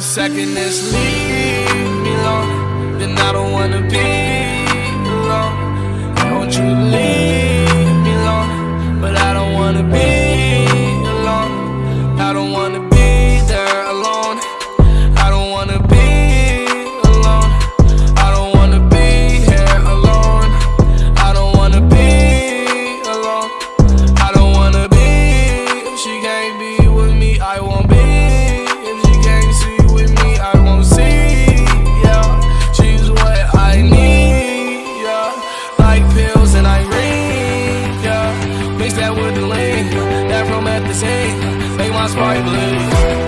second this leave me alone, then I don't wanna be alone. Want you pills and Irene. Yeah, mix that with the lean. That promethazine make my spark bleed.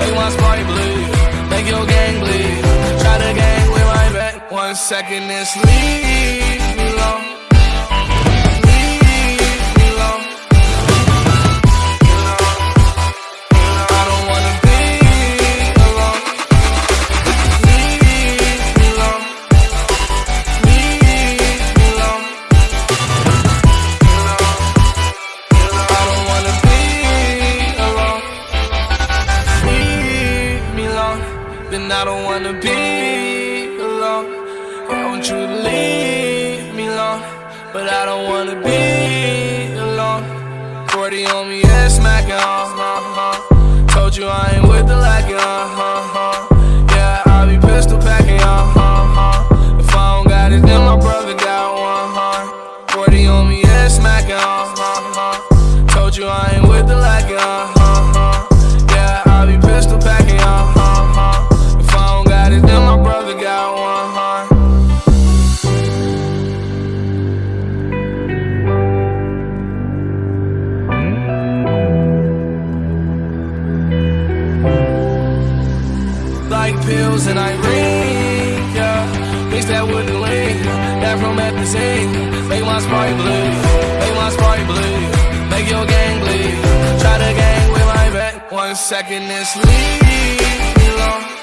Make my spark bleed. Make your gang bleed. Try to gang with my back. One second, this leave me alone. Wanna be alone. I want you leave me alone, but I don't wanna be pills and Irene, yeah. Mix that with the lean, that promethazine. Make my spark bleed, make my spark bleed. Make your gang bleed. Try to gang with my back. One second, this leave me alone.